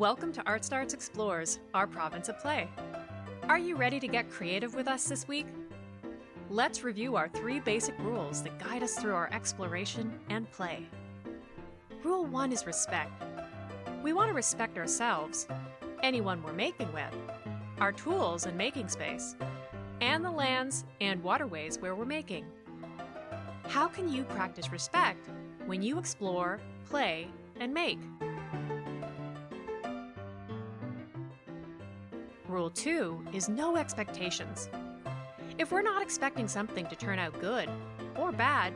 Welcome to Art Starts Explores, our province of play. Are you ready to get creative with us this week? Let's review our three basic rules that guide us through our exploration and play. Rule 1 is respect. We want to respect ourselves, anyone we're making with, our tools and making space, and the lands and waterways where we're making. How can you practice respect when you explore, play, and make? Rule 2 is no expectations. If we're not expecting something to turn out good or bad,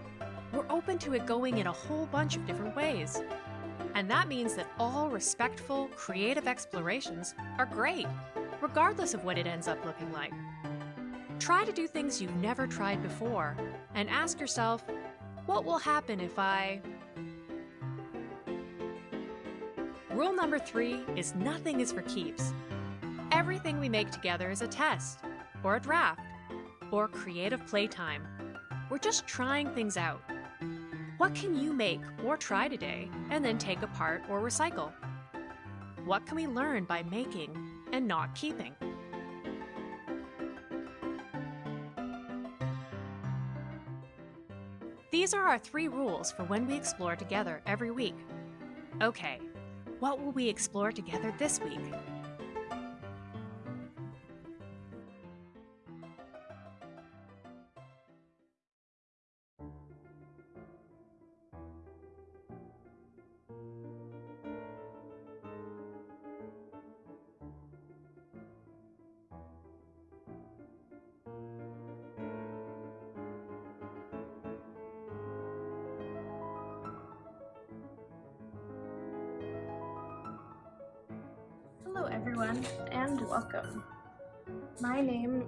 we're open to it going in a whole bunch of different ways. And that means that all respectful, creative explorations are great, regardless of what it ends up looking like. Try to do things you've never tried before and ask yourself, what will happen if I... Rule number three is nothing is for keeps. Everything we make together is a test, or a draft, or creative playtime. We're just trying things out. What can you make or try today and then take apart or recycle? What can we learn by making and not keeping? These are our three rules for when we explore together every week. Okay, what will we explore together this week?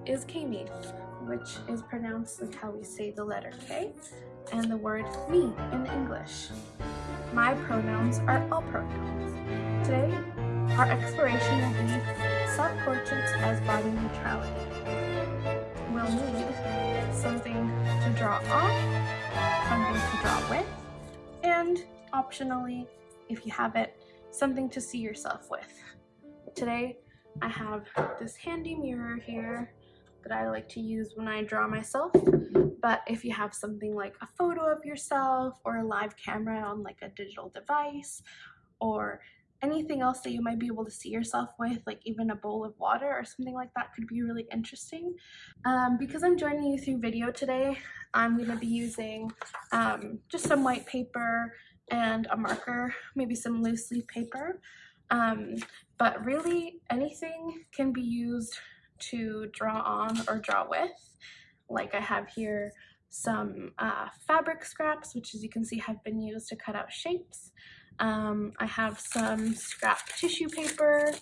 Is Kami, which is pronounced like how we say the letter K, and the word me in English. My pronouns are all pronouns. Today, our exploration will be self-portraits as body neutrality. We'll need something to draw on, something to draw with, and optionally, if you have it, something to see yourself with. Today I have this handy mirror here that I like to use when I draw myself. But if you have something like a photo of yourself or a live camera on like a digital device or anything else that you might be able to see yourself with like even a bowl of water or something like that could be really interesting. Um, because I'm joining you through video today I'm going to be using um, just some white paper and a marker maybe some loose leaf paper. Um, but really anything can be used to draw on or draw with. Like I have here some uh, fabric scraps, which as you can see have been used to cut out shapes. Um, I have some scrap tissue paper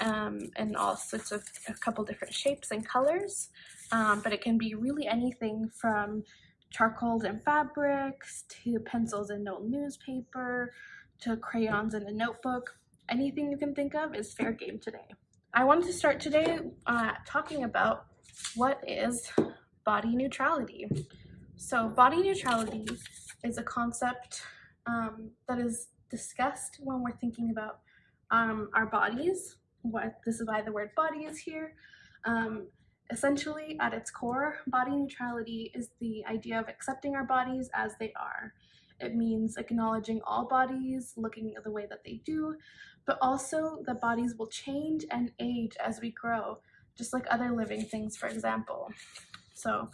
um, and all sorts of a couple different shapes and colors, um, but it can be really anything from charcoals and fabrics to pencils and old newspaper to crayons and a notebook anything you can think of is fair game today. I wanted to start today uh, talking about what is body neutrality. So body neutrality is a concept um, that is discussed when we're thinking about um, our bodies. What This is why the word body is here. Um, essentially, at its core, body neutrality is the idea of accepting our bodies as they are. It means acknowledging all bodies, looking at the way that they do, but also the bodies will change and age as we grow, just like other living things, for example. So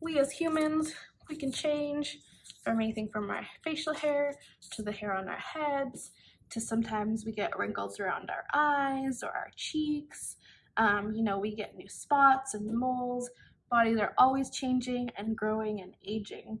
we as humans, we can change from anything from our facial hair to the hair on our heads, to sometimes we get wrinkles around our eyes or our cheeks. Um, you know, we get new spots and moles. Bodies are always changing and growing and aging.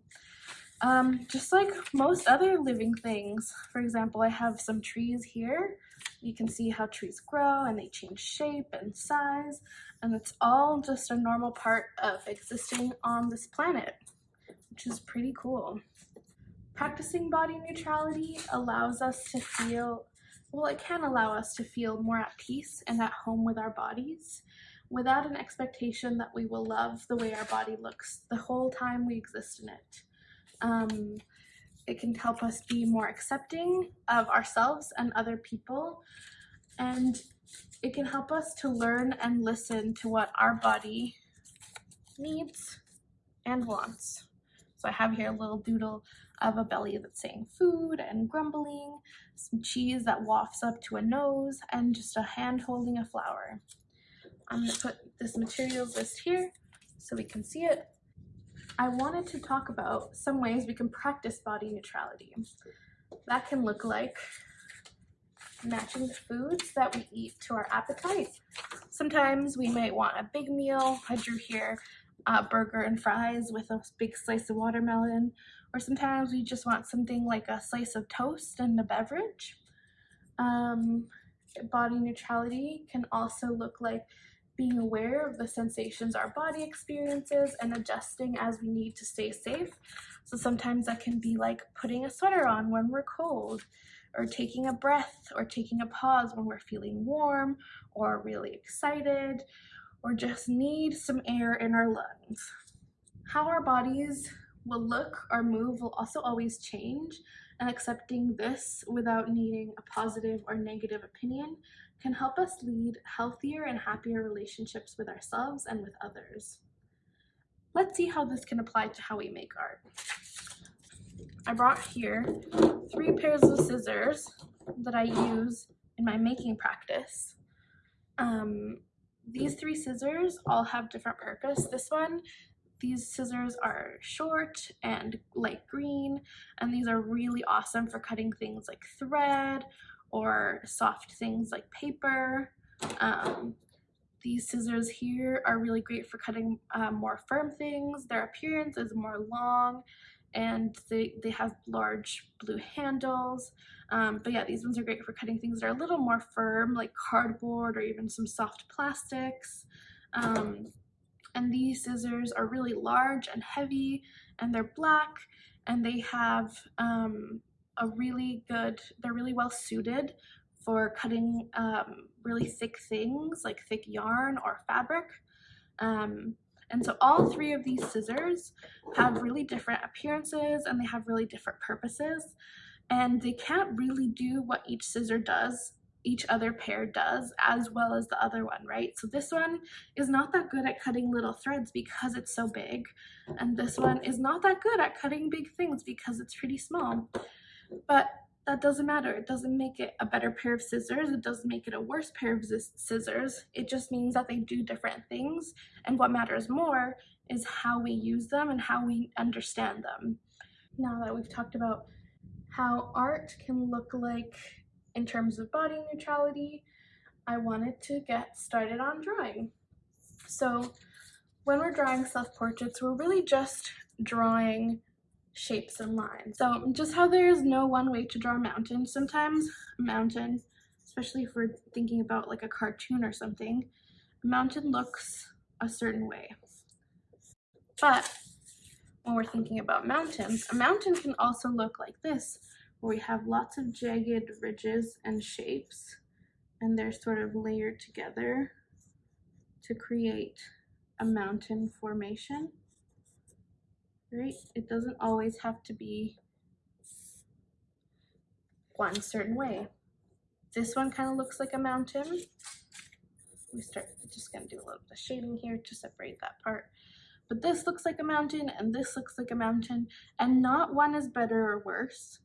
Um, just like most other living things, for example, I have some trees here. You can see how trees grow and they change shape and size, and it's all just a normal part of existing on this planet, which is pretty cool. Practicing body neutrality allows us to feel, well, it can allow us to feel more at peace and at home with our bodies without an expectation that we will love the way our body looks the whole time we exist in it. Um, it can help us be more accepting of ourselves and other people. And it can help us to learn and listen to what our body needs and wants. So I have here a little doodle of a belly that's saying food and grumbling, some cheese that wafts up to a nose, and just a hand holding a flower. I'm to put this materials list here so we can see it. I wanted to talk about some ways we can practice body neutrality. That can look like matching the foods that we eat to our appetite. Sometimes we might want a big meal. I drew here a burger and fries with a big slice of watermelon. Or sometimes we just want something like a slice of toast and a beverage. Um, body neutrality can also look like being aware of the sensations our body experiences and adjusting as we need to stay safe. So sometimes that can be like putting a sweater on when we're cold, or taking a breath, or taking a pause when we're feeling warm or really excited, or just need some air in our lungs. How our bodies will look or move will also always change, and accepting this without needing a positive or negative opinion can help us lead healthier and happier relationships with ourselves and with others. Let's see how this can apply to how we make art. I brought here three pairs of scissors that I use in my making practice. Um, these three scissors all have different purpose. This one, these scissors are short and light green, and these are really awesome for cutting things like thread or soft things like paper. Um, these scissors here are really great for cutting uh, more firm things. Their appearance is more long and they, they have large blue handles. Um, but yeah, these ones are great for cutting things that are a little more firm, like cardboard or even some soft plastics. Um, and these scissors are really large and heavy, and they're black, and they have um, a really good, they're really well suited for cutting um, really thick things like thick yarn or fabric. Um, and so all three of these scissors have really different appearances and they have really different purposes. And they can't really do what each scissor does, each other pair does, as well as the other one, right? So this one is not that good at cutting little threads because it's so big. And this one is not that good at cutting big things because it's pretty small. But that doesn't matter. It doesn't make it a better pair of scissors. It doesn't make it a worse pair of scissors. It just means that they do different things. And what matters more is how we use them and how we understand them. Now that we've talked about how art can look like in terms of body neutrality, I wanted to get started on drawing. So when we're drawing self-portraits, we're really just drawing shapes and lines. So just how there is no one way to draw a mountain, sometimes a mountain, especially if we're thinking about like a cartoon or something, a mountain looks a certain way. But when we're thinking about mountains, a mountain can also look like this, where we have lots of jagged ridges and shapes, and they're sort of layered together to create a mountain formation right? It doesn't always have to be one certain way. This one kind of looks like a mountain. We start just gonna do a little bit of shading here to separate that part. But this looks like a mountain and this looks like a mountain and not one is better or worse.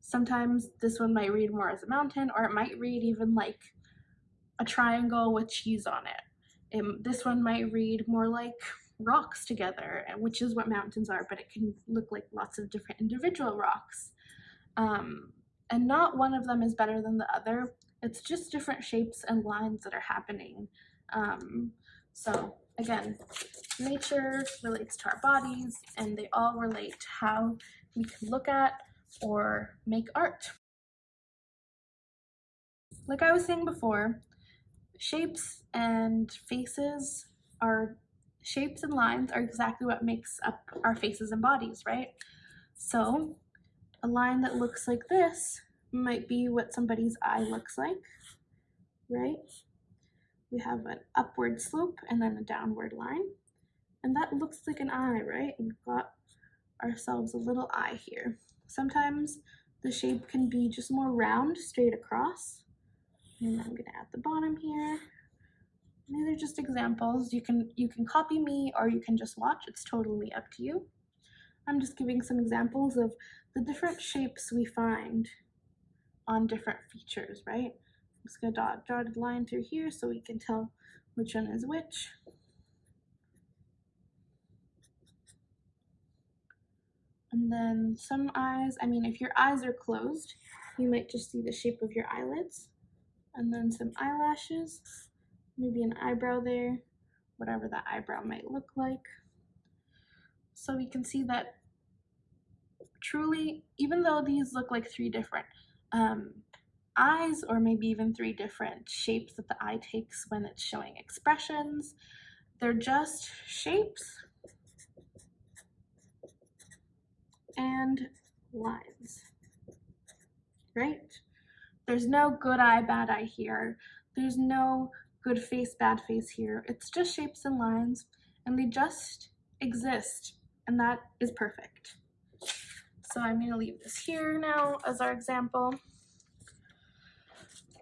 Sometimes this one might read more as a mountain or it might read even like a triangle with cheese on it. it this one might read more like rocks together, which is what mountains are, but it can look like lots of different individual rocks. Um, and not one of them is better than the other. It's just different shapes and lines that are happening. Um, so again, nature relates to our bodies and they all relate to how we can look at or make art. Like I was saying before, shapes and faces are shapes and lines are exactly what makes up our faces and bodies, right? So a line that looks like this might be what somebody's eye looks like, right? We have an upward slope and then a downward line. And that looks like an eye, right? We've got ourselves a little eye here. Sometimes the shape can be just more round straight across, And I'm gonna add the bottom here. These are just examples. You can you can copy me or you can just watch. It's totally up to you. I'm just giving some examples of the different shapes we find on different features, right? I'm just gonna draw a dotted line through here so we can tell which one is which. And then some eyes, I mean, if your eyes are closed, you might just see the shape of your eyelids. And then some eyelashes, maybe an eyebrow there, whatever that eyebrow might look like. So we can see that truly, even though these look like three different um, eyes or maybe even three different shapes that the eye takes when it's showing expressions, they're just shapes and lines, right? There's no good eye, bad eye here. There's no good face, bad face here. It's just shapes and lines and they just exist and that is perfect. So I'm going to leave this here now as our example.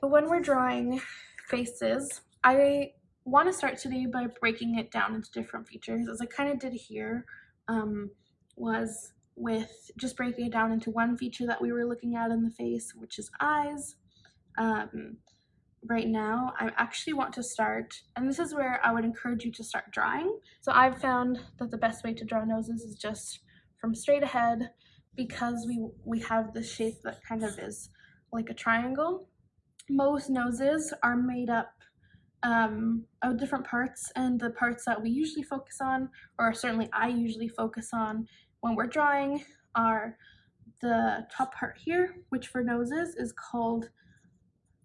But when we're drawing faces, I want to start today by breaking it down into different features as I kind of did here um, was with just breaking it down into one feature that we were looking at in the face, which is eyes. Um, right now, I actually want to start, and this is where I would encourage you to start drawing. So I've found that the best way to draw noses is just from straight ahead because we, we have the shape that kind of is like a triangle. Most noses are made up um, of different parts and the parts that we usually focus on, or certainly I usually focus on when we're drawing are the top part here, which for noses is called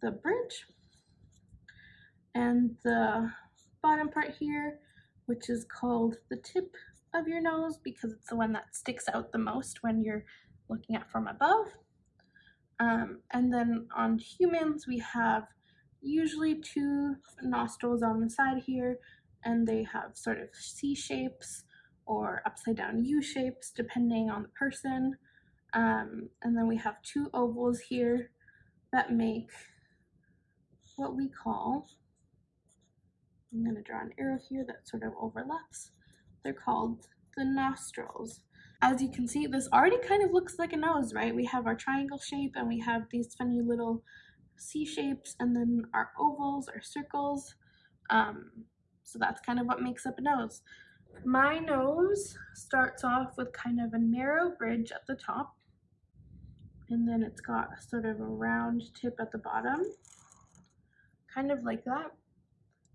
the bridge, and the bottom part here, which is called the tip of your nose because it's the one that sticks out the most when you're looking at from above. Um, and then on humans, we have usually two nostrils on the side here, and they have sort of C shapes or upside down U shapes depending on the person. Um, and then we have two ovals here that make what we call, I'm going to draw an arrow here that sort of overlaps. They're called the nostrils. As you can see, this already kind of looks like a nose, right? We have our triangle shape and we have these funny little C shapes and then our ovals our circles. Um, so that's kind of what makes up a nose. My nose starts off with kind of a narrow bridge at the top and then it's got sort of a round tip at the bottom, kind of like that.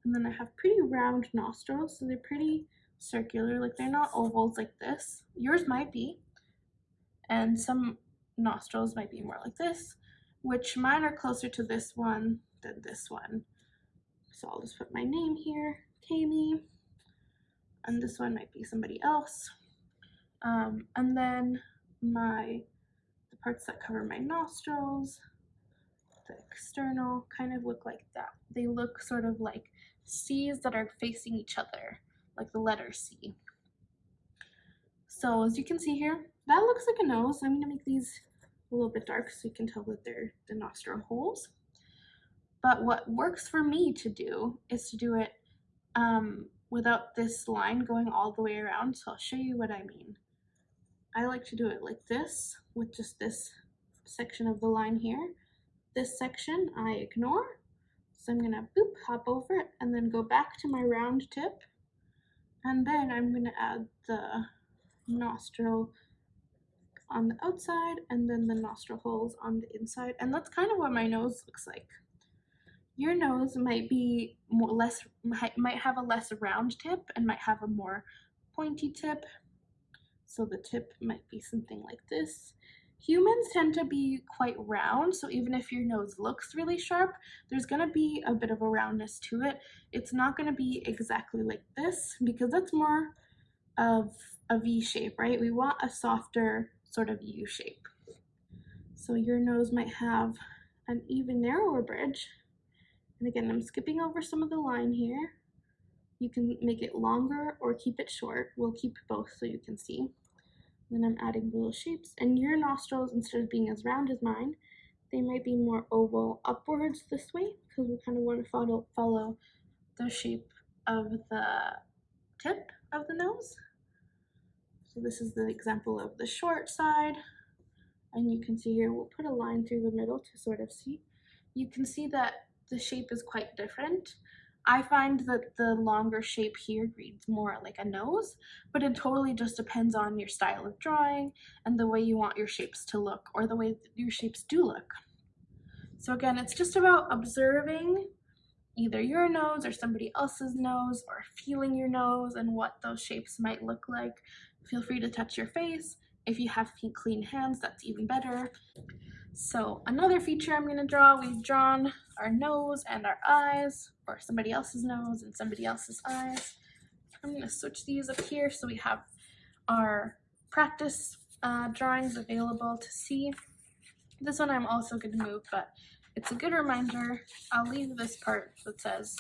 And then I have pretty round nostrils, so they're pretty circular, like they're not ovals like this. Yours might be, and some nostrils might be more like this, which mine are closer to this one than this one. So I'll just put my name here, Kami, and this one might be somebody else. Um, and then my the parts that cover my nostrils, the external, kind of look like that. They look sort of like C's that are facing each other, like the letter C. So as you can see here, that looks like a nose. I'm gonna make these a little bit dark so you can tell that they're the nostril holes. But what works for me to do is to do it um, without this line going all the way around. So I'll show you what I mean. I like to do it like this with just this section of the line here. This section I ignore so I'm gonna boop, hop over it, and then go back to my round tip. And then I'm gonna add the nostril on the outside and then the nostril holes on the inside. And that's kind of what my nose looks like. Your nose might be more less might have a less round tip and might have a more pointy tip. So the tip might be something like this. Humans tend to be quite round, so even if your nose looks really sharp, there's going to be a bit of a roundness to it. It's not going to be exactly like this because that's more of a V shape, right? We want a softer sort of U shape. So your nose might have an even narrower bridge. And again, I'm skipping over some of the line here. You can make it longer or keep it short. We'll keep both so you can see. Then I'm adding little shapes. And your nostrils, instead of being as round as mine, they might be more oval upwards this way because we kind of want to follow, follow the shape of the tip of the nose. So this is the example of the short side. And you can see here, we'll put a line through the middle to sort of see. You can see that the shape is quite different. I find that the longer shape here reads more like a nose, but it totally just depends on your style of drawing and the way you want your shapes to look or the way your shapes do look. So again, it's just about observing either your nose or somebody else's nose or feeling your nose and what those shapes might look like. Feel free to touch your face. If you have clean hands, that's even better. So another feature I'm going to draw, we've drawn our nose and our eyes, or somebody else's nose and somebody else's eyes. I'm to switch these up here so we have our practice uh, drawings available to see. This one I'm also going to move, but it's a good reminder. I'll leave this part that says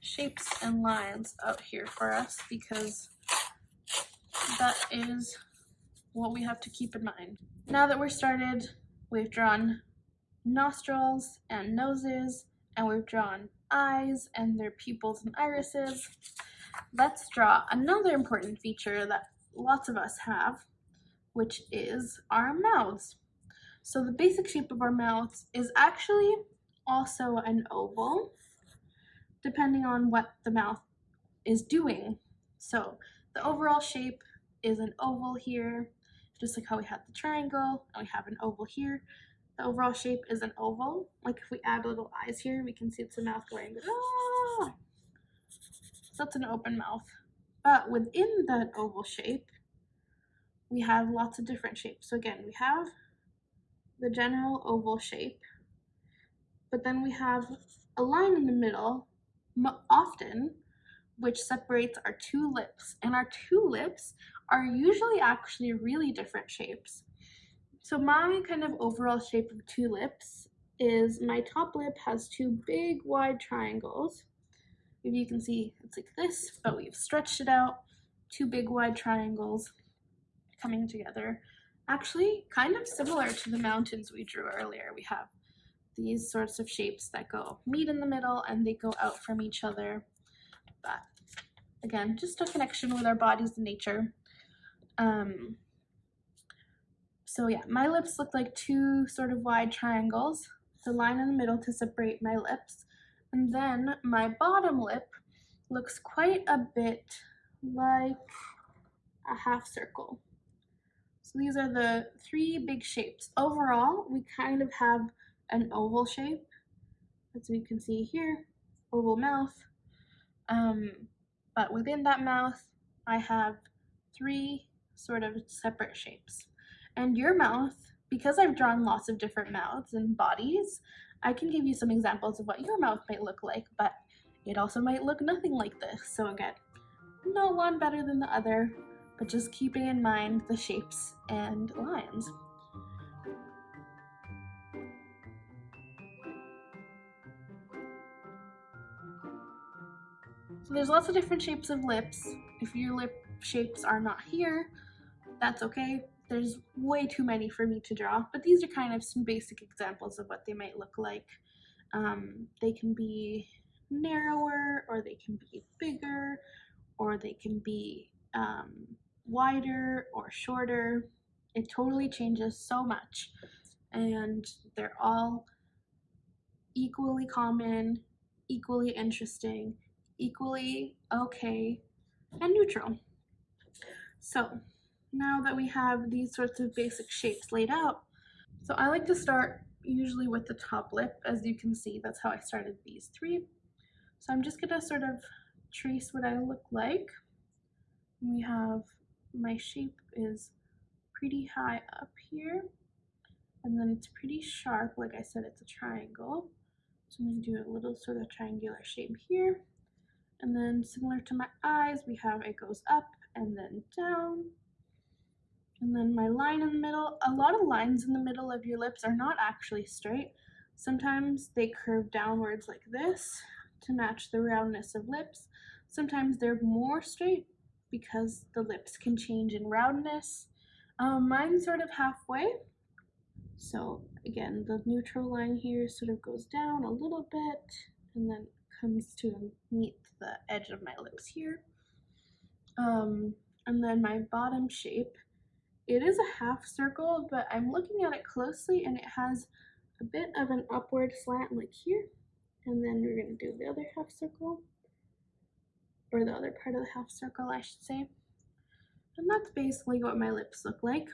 shapes and lines out here for us because that is what we have to keep in mind. Now that we're started, we've drawn nostrils and noses, and we've drawn eyes and their pupils and irises. Let's draw another important feature that lots of us have, which is our mouths. So the basic shape of our mouths is actually also an oval, depending on what the mouth is doing. So the overall shape is an oval here, just like how we had the triangle, and we have an oval here. The overall shape is an oval. Like if we add little eyes here, we can see it's a mouth going, ah! So that's an open mouth. But within that oval shape, we have lots of different shapes. So again, we have the general oval shape. But then we have a line in the middle, often, which separates our two lips. And our two lips are usually actually really different shapes. So my kind of overall shape of two lips is my top lip has two big wide triangles. If you can see, it's like this, but we've stretched it out, two big wide triangles coming together actually kind of similar to the mountains we drew earlier. We have these sorts of shapes that go meet in the middle and they go out from each other. But again, just a connection with our bodies and nature. Um, so yeah, my lips look like two sort of wide triangles, the line in the middle to separate my lips. And then my bottom lip looks quite a bit like a half circle. So these are the three big shapes. Overall, we kind of have an oval shape, as we can see here, oval mouth. Um, but within that mouth, I have three sort of separate shapes. And your mouth, because I've drawn lots of different mouths and bodies, I can give you some examples of what your mouth might look like, but it also might look nothing like this. So again, no one better than the other but just keeping in mind the shapes and lines. So there's lots of different shapes of lips. If your lip shapes are not here, that's okay. There's way too many for me to draw, but these are kind of some basic examples of what they might look like. Um, they can be narrower, or they can be bigger, or they can be um, wider or shorter. It totally changes so much. And they're all equally common, equally interesting, equally okay, and neutral. So now that we have these sorts of basic shapes laid out, so I like to start usually with the top lip. As you can see, that's how I started these three. So I'm just gonna sort of trace what I look like. We have my shape is pretty high up here and then it's pretty sharp like I said it's a triangle so I'm going to do a little sort of triangular shape here and then similar to my eyes we have it goes up and then down and then my line in the middle a lot of lines in the middle of your lips are not actually straight sometimes they curve downwards like this to match the roundness of lips sometimes they're more straight because the lips can change in roundness. Um, mine's sort of halfway. So again, the neutral line here sort of goes down a little bit and then comes to meet the edge of my lips here. Um, and then my bottom shape, it is a half circle, but I'm looking at it closely and it has a bit of an upward slant like here. And then we're gonna do the other half circle, or the other part of the half circle, I should say. And that's basically what my lips look like.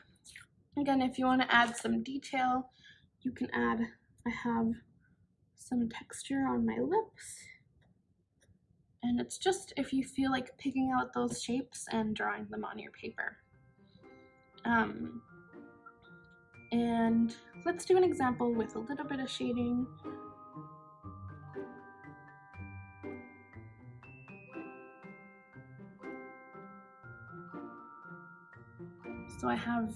Again, if you want to add some detail, you can add, I have some texture on my lips. And it's just if you feel like picking out those shapes and drawing them on your paper. Um, and let's do an example with a little bit of shading. So I have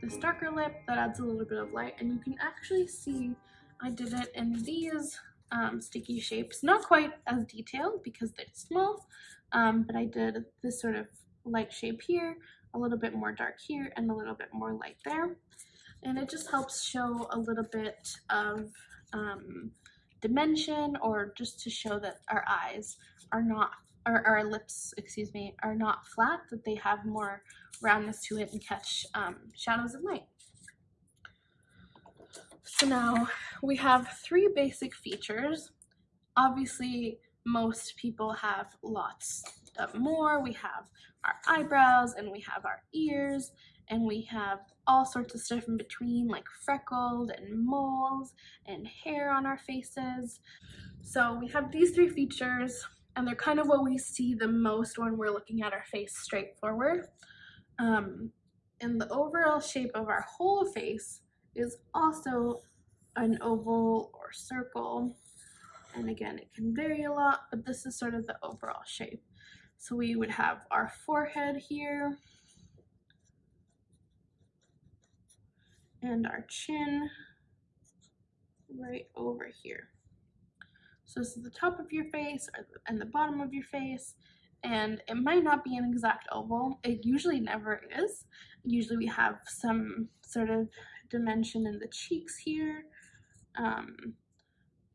this darker lip that adds a little bit of light and you can actually see I did it in these um, sticky shapes. Not quite as detailed because they're small, um, but I did this sort of light shape here, a little bit more dark here, and a little bit more light there. And it just helps show a little bit of um, dimension or just to show that our eyes are not, or our lips, excuse me, are not flat, that they have more roundness to it and catch um, shadows and light. So now we have three basic features. Obviously, most people have lots of more. We have our eyebrows and we have our ears and we have all sorts of stuff in between like freckles and moles and hair on our faces. So we have these three features and they're kind of what we see the most when we're looking at our face straight forward. Um, and the overall shape of our whole face is also an oval or circle. And again, it can vary a lot, but this is sort of the overall shape. So we would have our forehead here and our chin right over here. So this is the top of your face and the bottom of your face and it might not be an exact oval. It usually never is. Usually we have some sort of dimension in the cheeks here. Um,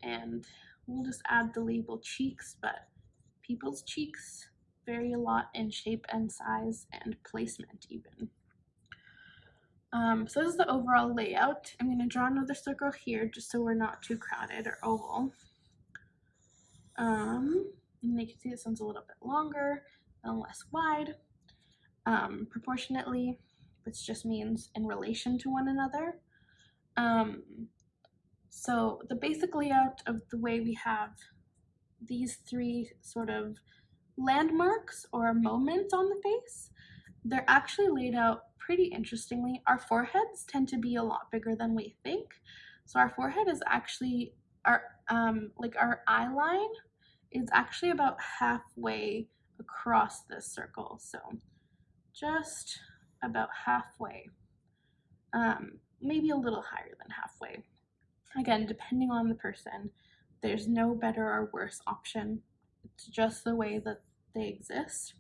and we'll just add the label cheeks, but people's cheeks vary a lot in shape and size and placement even. Um, so this is the overall layout. I'm going to draw another circle here just so we're not too crowded or oval. Um, and you can see this one's a little bit longer and less wide um, proportionately, which just means in relation to one another. Um, so the basic layout of the way we have these three sort of landmarks or moments on the face, they're actually laid out pretty interestingly. Our foreheads tend to be a lot bigger than we think. So our forehead is actually our um, like our eye line is actually about halfway across this circle. So just about halfway, um, maybe a little higher than halfway. Again, depending on the person, there's no better or worse option. It's just the way that they exist.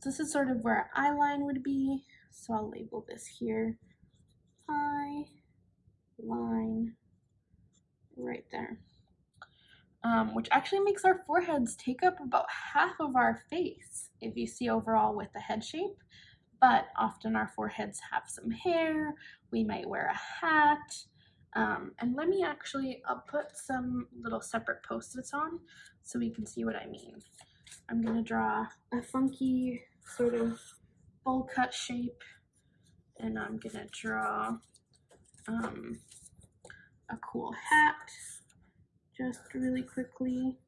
So this is sort of where eye line would be. So I'll label this here. Eye line right there um, which actually makes our foreheads take up about half of our face if you see overall with the head shape. But often our foreheads have some hair, we might wear a hat. Um, and let me actually, I'll put some little separate post-its on so we can see what I mean. I'm going to draw a funky sort of bowl cut shape and I'm going to draw um, a cool hat just really quickly.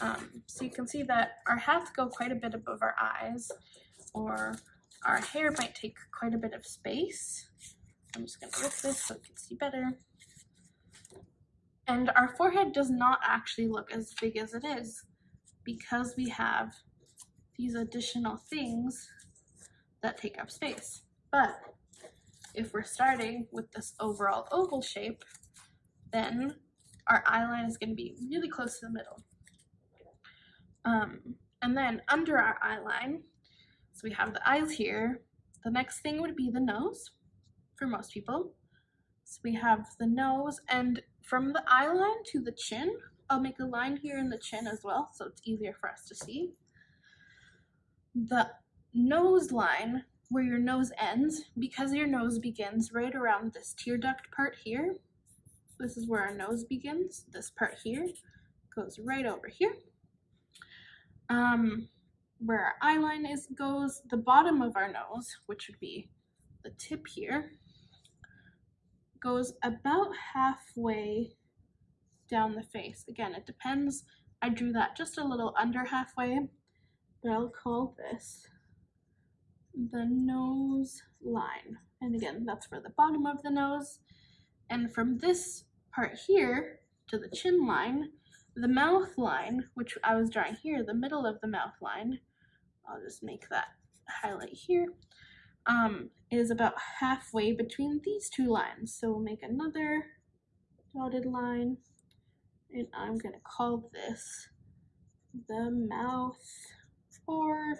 Um, so you can see that our hats go quite a bit above our eyes or our hair might take quite a bit of space. I'm just going to lift this so you can see better. And our forehead does not actually look as big as it is because we have these additional things that take up space. But if we're starting with this overall oval shape, then our eye line is going to be really close to the middle. Um, and then under our eye line, so we have the eyes here, the next thing would be the nose for most people. So we have the nose and from the eye line to the chin, I'll make a line here in the chin as well so it's easier for us to see. The nose line where your nose ends, because your nose begins right around this tear duct part here, this is where our nose begins, this part here goes right over here. Um, where our eye line is goes, the bottom of our nose, which would be the tip here, goes about halfway down the face. Again, it depends. I drew that just a little under halfway, but I'll call this the nose line. And again, that's for the bottom of the nose. And from this part here to the chin line, the mouth line, which I was drawing here, the middle of the mouth line, I'll just make that highlight here, um, is about halfway between these two lines. So we'll make another dotted line, and I'm going to call this the mouth or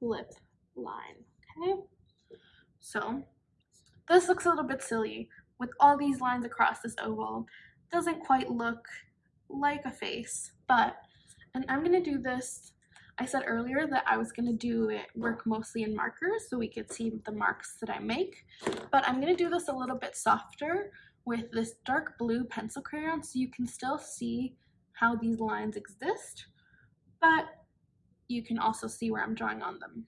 lip line, okay? So this looks a little bit silly with all these lines across this oval. Doesn't quite look like a face, but, and I'm gonna do this, I said earlier that I was gonna do it work mostly in markers so we could see the marks that I make, but I'm gonna do this a little bit softer with this dark blue pencil crayon so you can still see how these lines exist, but you can also see where I'm drawing on them.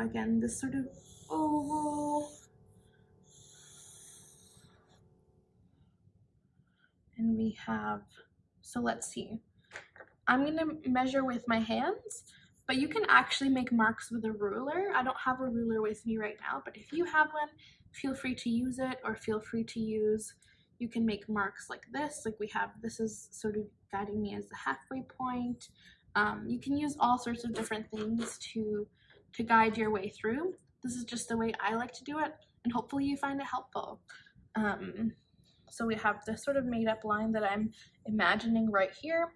Draw again this sort of oval. And we have, so let's see. I'm going to measure with my hands, but you can actually make marks with a ruler. I don't have a ruler with me right now, but if you have one, feel free to use it or feel free to use, you can make marks like this, like we have, this is sort of guiding me as the halfway point. Um, you can use all sorts of different things to to guide your way through. This is just the way I like to do it, and hopefully you find it helpful. Um, so we have this sort of made up line that I'm imagining right here.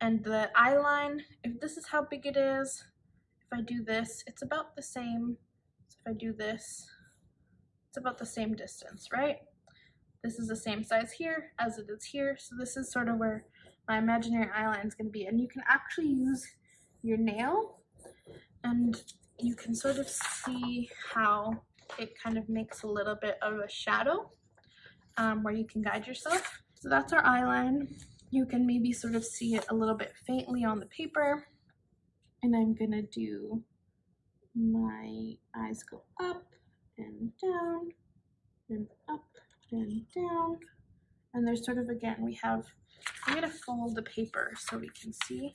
And the eye line, if this is how big it is, if I do this, it's about the same. So if I do this, it's about the same distance, right? This is the same size here as it is here. So this is sort of where my imaginary eye line is going to be. And you can actually use your nail and you can sort of see how it kind of makes a little bit of a shadow um, where you can guide yourself. So that's our eye line. You can maybe sort of see it a little bit faintly on the paper. And I'm gonna do my eyes go up and down and up and down. And there's sort of, again, we have, I'm gonna fold the paper so we can see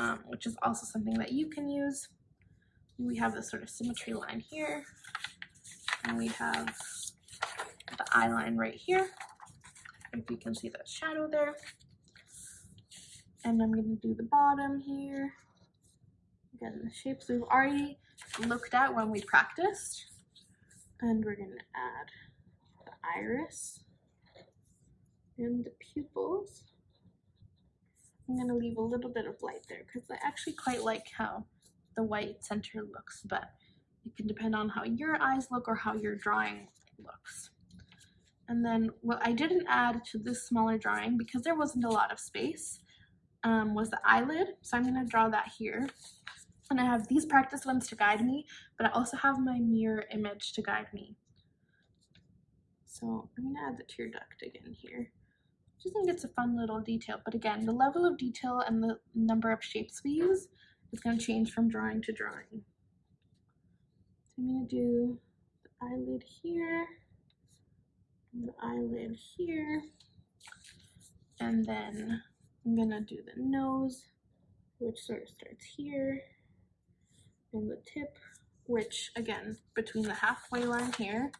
um, which is also something that you can use. We have this sort of symmetry line here, and we have the eye line right here, if you can see that shadow there. And I'm going to do the bottom here. Again, the shapes we've already looked at when we practiced. And we're going to add the iris and the pupils. I'm going to leave a little bit of light there because I actually quite like how the white center looks, but it can depend on how your eyes look or how your drawing looks. And then what I didn't add to this smaller drawing because there wasn't a lot of space um, was the eyelid. So I'm going to draw that here. And I have these practice ones to guide me, but I also have my mirror image to guide me. So I'm gonna add the tear duct again here. Just think it's a fun little detail, but again, the level of detail and the number of shapes we use is gonna change from drawing to drawing. So I'm gonna do the eyelid here, the eyelid here, and then I'm gonna do the nose, which sort of starts here, and the tip, which again, between the halfway line here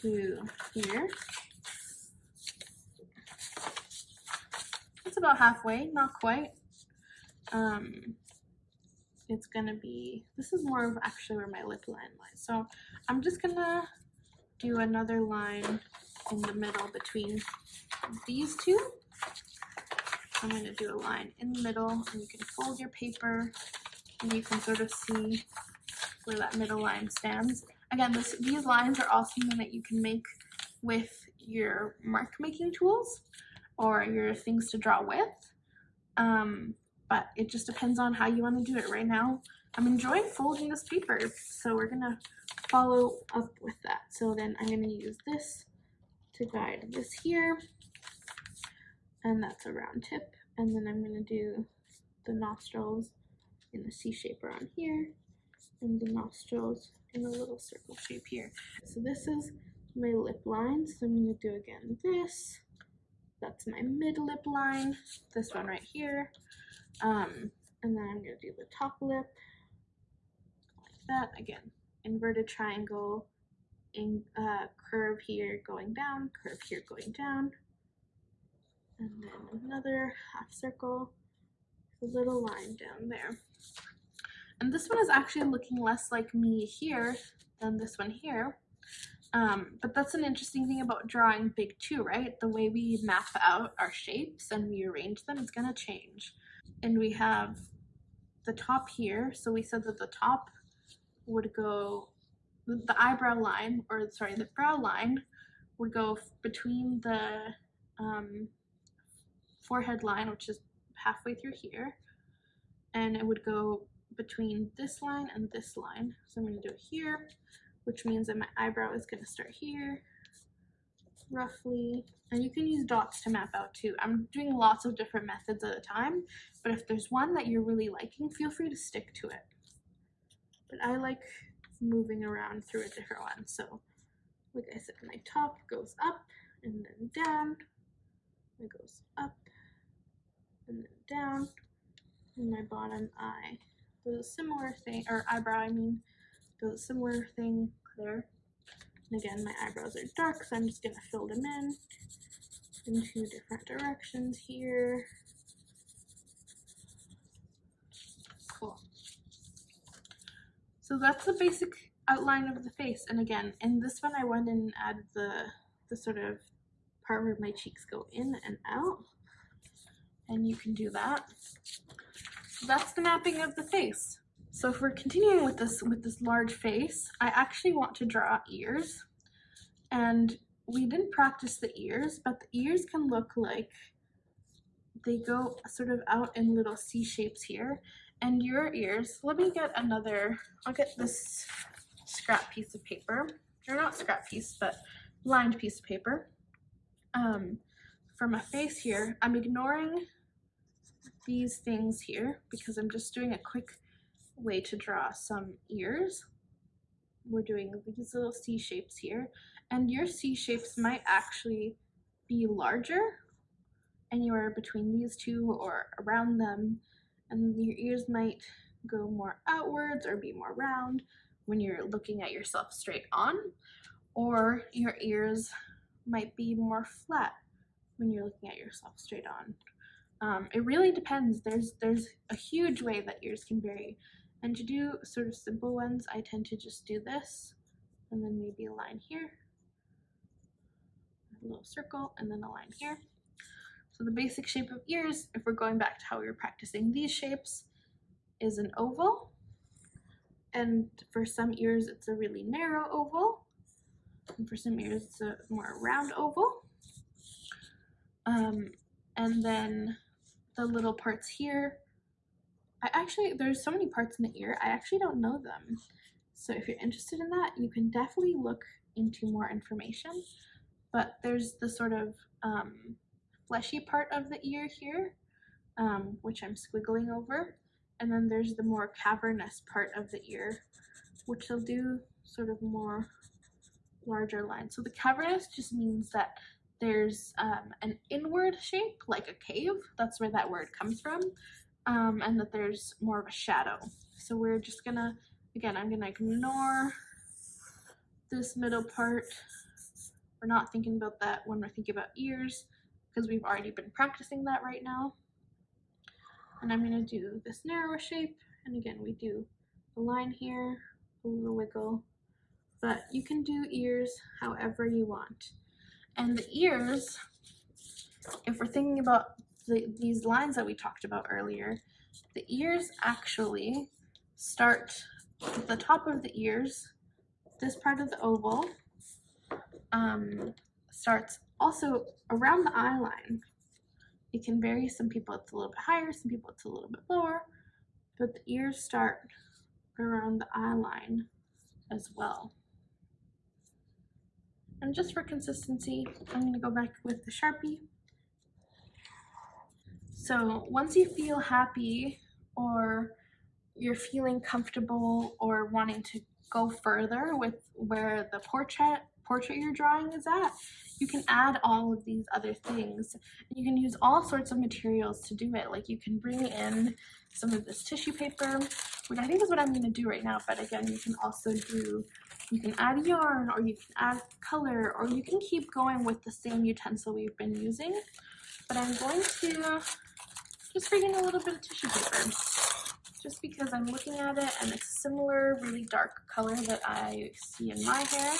to here. About halfway, not quite. Um, it's gonna be, this is more of actually where my lip line lies. So I'm just gonna do another line in the middle between these two. I'm gonna do a line in the middle and you can fold your paper and you can sort of see where that middle line stands. Again, this, these lines are all something that you can make with your mark making tools or your things to draw with. Um, but it just depends on how you want to do it. Right now, I'm enjoying folding this paper, so we're gonna follow up with that. So then I'm gonna use this to guide this here, and that's a round tip. And then I'm gonna do the nostrils in the C shape around here, and the nostrils in a little circle shape here. So this is my lip line. So I'm gonna do again this. That's my mid lip line. This one right here. Um, and then I'm gonna do the top lip like that again. Inverted triangle, in uh, curve here going down, curve here going down, and then another half circle, a little line down there. And this one is actually looking less like me here than this one here. Um, but that's an interesting thing about drawing big too, right? The way we map out our shapes and we arrange them is gonna change. And we have the top here. So we said that the top would go, the eyebrow line, or sorry, the brow line would go between the um, forehead line, which is halfway through here, and it would go between this line and this line. So I'm going to do it here, which means that my eyebrow is going to start here, roughly. And you can use dots to map out too. I'm doing lots of different methods at a time, but if there's one that you're really liking, feel free to stick to it. But I like moving around through a different one. So like I said, my top goes up and then down. It goes up and then down. And my bottom eye does a similar thing, or eyebrow, I mean, does a similar thing there. And again, my eyebrows are dark, so I'm just going to fill them in in two different directions here. Cool. So that's the basic outline of the face. And again, in this one, I went and added the, the sort of part where my cheeks go in and out. And you can do that. So that's the mapping of the face. So if we're continuing with this with this large face, I actually want to draw ears. And we didn't practice the ears, but the ears can look like they go sort of out in little C shapes here. And your ears, let me get another, I'll get this scrap piece of paper, or not scrap piece, but lined piece of paper. Um, for my face here, I'm ignoring these things here because I'm just doing a quick way to draw some ears. We're doing these little C shapes here and your C shapes might actually be larger anywhere between these two or around them and your ears might go more outwards or be more round when you're looking at yourself straight on or your ears might be more flat when you're looking at yourself straight on. Um, it really depends. There's there's a huge way that ears can vary. And to do sort of simple ones, I tend to just do this and then maybe a line here, a little circle, and then a line here. So the basic shape of ears, if we're going back to how we were practicing these shapes, is an oval. And for some ears, it's a really narrow oval. And for some ears, it's a more round oval. Um, and then the little parts here. I actually, there's so many parts in the ear, I actually don't know them. So if you're interested in that, you can definitely look into more information. But there's the sort of um, fleshy part of the ear here, um, which I'm squiggling over. And then there's the more cavernous part of the ear, which will do sort of more larger lines. So the cavernous just means that there's um, an inward shape, like a cave. That's where that word comes from. Um, and that there's more of a shadow. So we're just gonna, again, I'm gonna ignore this middle part. We're not thinking about that when we're thinking about ears because we've already been practicing that right now. And I'm to do this narrower shape. And again, we do a line here, a little wiggle, but you can do ears however you want. And the ears, if we're thinking about the, these lines that we talked about earlier, the ears actually start at the top of the ears, this part of the oval, um, starts also around the eye line. It can vary. Some people it's a little bit higher, some people it's a little bit lower, but the ears start around the eye line as well. And just for consistency, I'm going to go back with the Sharpie. So once you feel happy or you're feeling comfortable or wanting to go further with where the portrait portrait you're drawing is at, you can add all of these other things. You can use all sorts of materials to do it. Like you can bring in some of this tissue paper, which I think is what I'm going to do right now. But again, you can also do, you can add yarn or you can add color or you can keep going with the same utensil we've been using. But I'm going to just bring in a little bit of tissue paper just because I'm looking at it and it's a similar really dark color that I see in my hair.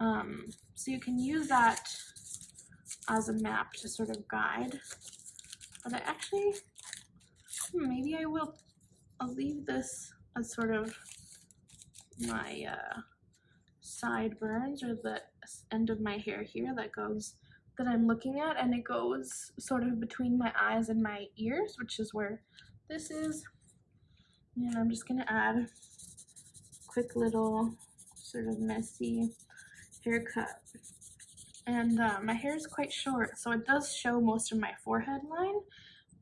Um, so you can use that as a map to sort of guide. But I actually, hmm, maybe I will, I'll leave this as sort of my uh, sideburns or the end of my hair here that goes, that I'm looking at and it goes sort of between my eyes and my ears, which is where this is. And I'm just gonna add quick little sort of messy haircut. And uh, my hair is quite short, so it does show most of my forehead line,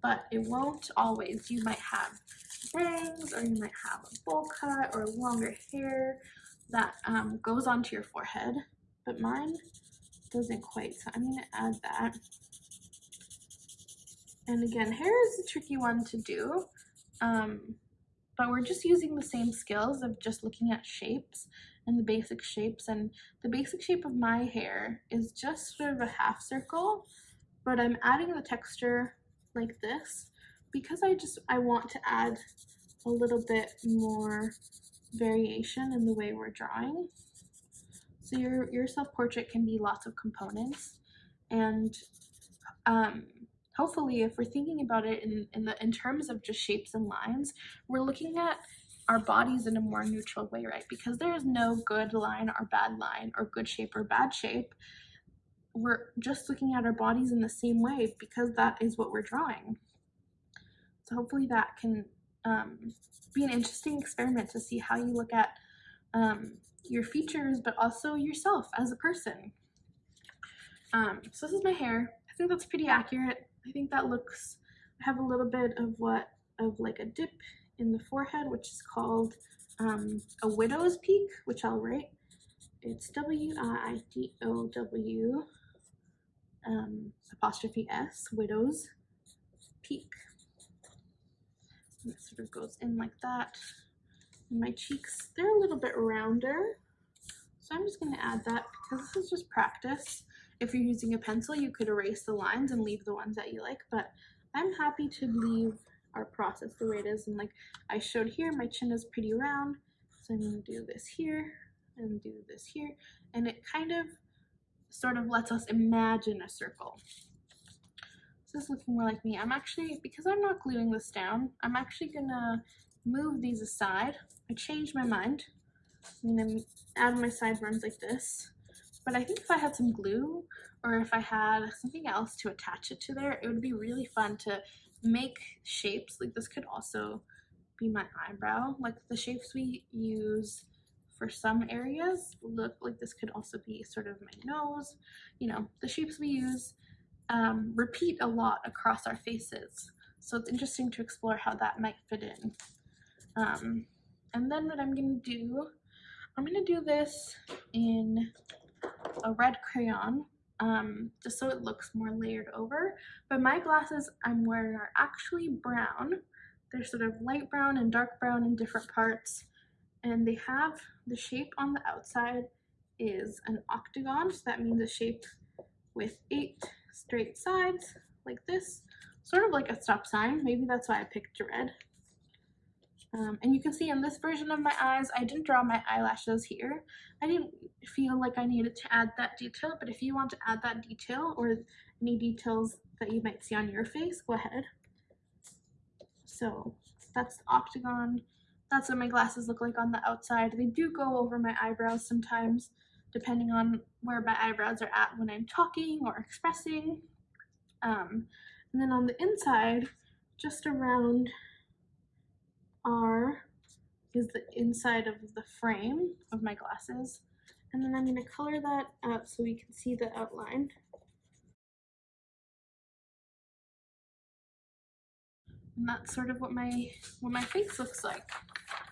but it won't always. You might have bangs, or you might have a bowl cut, or longer hair that um, goes onto your forehead, but mine doesn't quite, so I'm going to add that. And again, hair is a tricky one to do, um, but we're just using the same skills of just looking at shapes and the basic shapes. And the basic shape of my hair is just sort of a half circle, but I'm adding the texture like this because I just, I want to add a little bit more variation in the way we're drawing. So your, your self-portrait can be lots of components and um, hopefully if we're thinking about it in, in, the, in terms of just shapes and lines, we're looking at our bodies in a more neutral way, right? Because there is no good line or bad line or good shape or bad shape. We're just looking at our bodies in the same way because that is what we're drawing. So hopefully that can um, be an interesting experiment to see how you look at um, your features, but also yourself as a person. Um, so this is my hair. I think that's pretty accurate. I think that looks, I have a little bit of what, of like a dip in the forehead, which is called um, a widow's peak, which I'll write. It's W-I-D-O-W um, apostrophe S, widow's peak. And it sort of goes in like that. And my cheeks, they're a little bit rounder. So I'm just going to add that because this is just practice. If you're using a pencil, you could erase the lines and leave the ones that you like, but I'm happy to leave our process the way it is. And like I showed here, my chin is pretty round. So I'm gonna do this here and do this here. And it kind of sort of lets us imagine a circle. This is looking more like me. I'm actually, because I'm not gluing this down, I'm actually gonna move these aside. I changed my mind. I'm gonna add my sideburns like this. But I think if I had some glue or if I had something else to attach it to there, it would be really fun to make shapes like this could also be my eyebrow like the shapes we use for some areas look like this could also be sort of my nose. You know, the shapes we use um, repeat a lot across our faces. So it's interesting to explore how that might fit in. Um, and then what I'm going to do, I'm going to do this in a red crayon um, just so it looks more layered over. But my glasses I'm wearing are actually brown. They're sort of light brown and dark brown in different parts. And they have the shape on the outside is an octagon. So that means a shape with eight straight sides like this. Sort of like a stop sign. Maybe that's why I picked red. Um, and you can see in this version of my eyes, I didn't draw my eyelashes here. I didn't feel like I needed to add that detail, but if you want to add that detail or any details that you might see on your face, go ahead. So that's the octagon. That's what my glasses look like on the outside. They do go over my eyebrows sometimes, depending on where my eyebrows are at when I'm talking or expressing. Um, and then on the inside, just around R is the inside of the frame of my glasses. And then I'm going to color that up so we can see the outline. And that's sort of what my what my face looks like.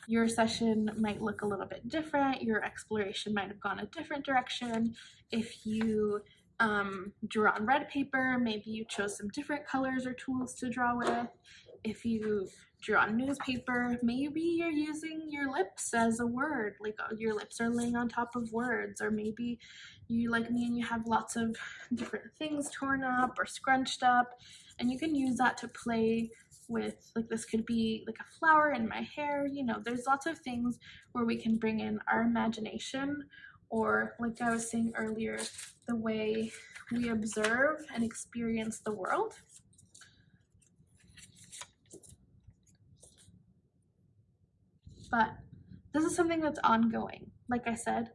Your session might look a little bit different. Your exploration might have gone a different direction. If you um, drew on red paper, maybe you chose some different colors or tools to draw with. If you drew on a newspaper, maybe you're using your lips as a word, like uh, your lips are laying on top of words, or maybe you, like me, and you have lots of different things torn up or scrunched up, and you can use that to play with, like this could be like a flower in my hair, you know, there's lots of things where we can bring in our imagination, or like I was saying earlier, the way we observe and experience the world. But this is something that's ongoing. Like I said,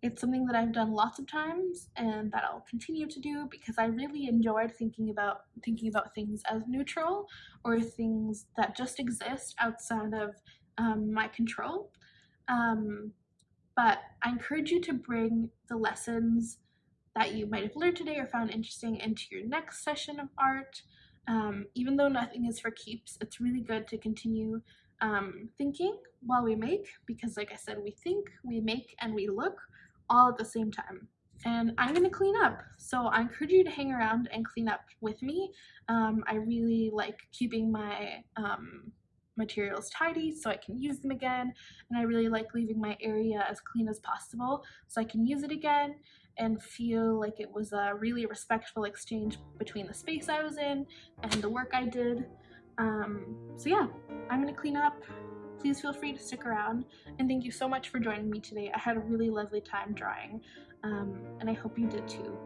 it's something that I've done lots of times and that I'll continue to do because I really enjoyed thinking about thinking about things as neutral or things that just exist outside of um, my control. Um, but I encourage you to bring the lessons that you might have learned today or found interesting into your next session of art. Um, even though nothing is for keeps, it's really good to continue um, thinking while we make because like I said, we think, we make, and we look all at the same time. And I'm to clean up. So I encourage you to hang around and clean up with me. Um, I really like keeping my um, materials tidy so I can use them again. And I really like leaving my area as clean as possible so I can use it again and feel like it was a really respectful exchange between the space I was in and the work I did. Um, so yeah, I'm gonna clean up. Please feel free to stick around. And thank you so much for joining me today. I had a really lovely time drawing, um, and I hope you did too.